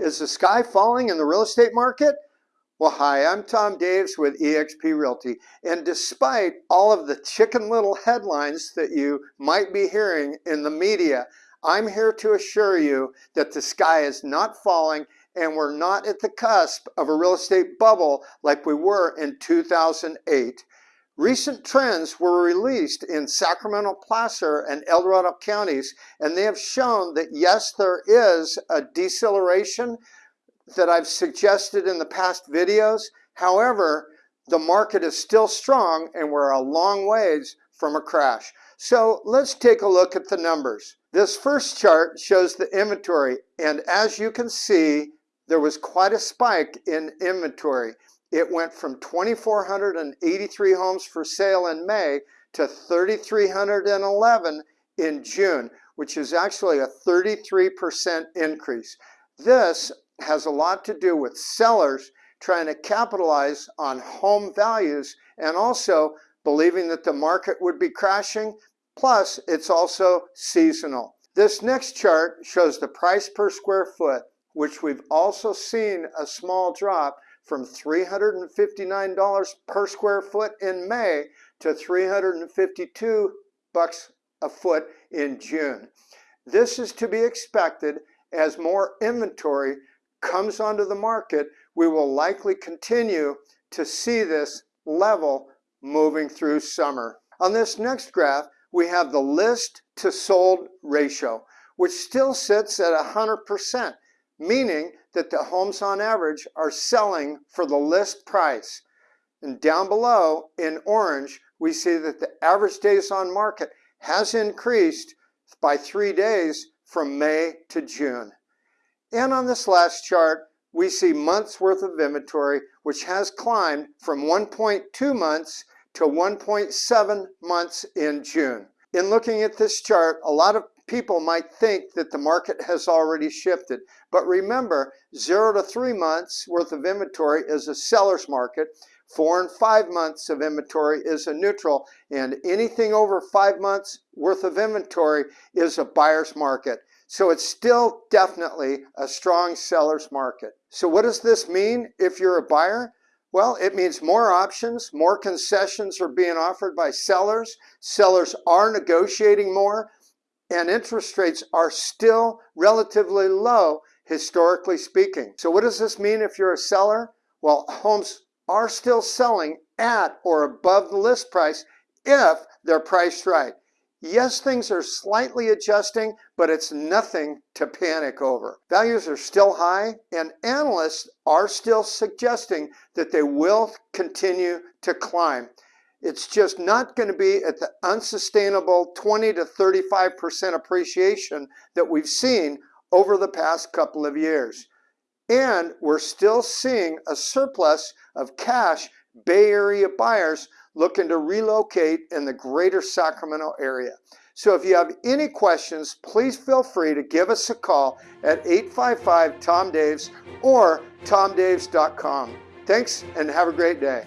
Is the sky falling in the real estate market? Well, hi, I'm Tom Daves with eXp Realty. And despite all of the chicken little headlines that you might be hearing in the media, I'm here to assure you that the sky is not falling and we're not at the cusp of a real estate bubble like we were in 2008. Recent trends were released in Sacramento, Placer, and El Dorado counties, and they have shown that yes, there is a deceleration that I've suggested in the past videos. However, the market is still strong and we're a long ways from a crash. So let's take a look at the numbers. This first chart shows the inventory and as you can see, there was quite a spike in inventory. It went from 2,483 homes for sale in May to 3,311 in June, which is actually a 33% increase. This has a lot to do with sellers trying to capitalize on home values and also believing that the market would be crashing. Plus, it's also seasonal. This next chart shows the price per square foot, which we've also seen a small drop from $359 per square foot in May to 352 bucks a foot in June. This is to be expected as more inventory comes onto the market, we will likely continue to see this level moving through summer. On this next graph, we have the list to sold ratio, which still sits at 100%, meaning that the homes on average are selling for the list price. And down below in orange, we see that the average days on market has increased by three days from May to June. And on this last chart, we see months worth of inventory, which has climbed from 1.2 months to 1.7 months in June. In looking at this chart, a lot of people might think that the market has already shifted. But remember, zero to three months worth of inventory is a seller's market. Four and five months of inventory is a neutral. And anything over five months worth of inventory is a buyer's market. So it's still definitely a strong seller's market. So what does this mean if you're a buyer? Well, it means more options, more concessions are being offered by sellers. Sellers are negotiating more and interest rates are still relatively low, historically speaking. So what does this mean if you're a seller? Well, homes are still selling at or above the list price if they're priced right. Yes, things are slightly adjusting, but it's nothing to panic over. Values are still high, and analysts are still suggesting that they will continue to climb. It's just not going to be at the unsustainable 20 to 35% appreciation that we've seen over the past couple of years. And we're still seeing a surplus of cash Bay Area buyers looking to relocate in the greater Sacramento area. So if you have any questions, please feel free to give us a call at 855-TOM-DAVES or tomdaves.com. Thanks and have a great day.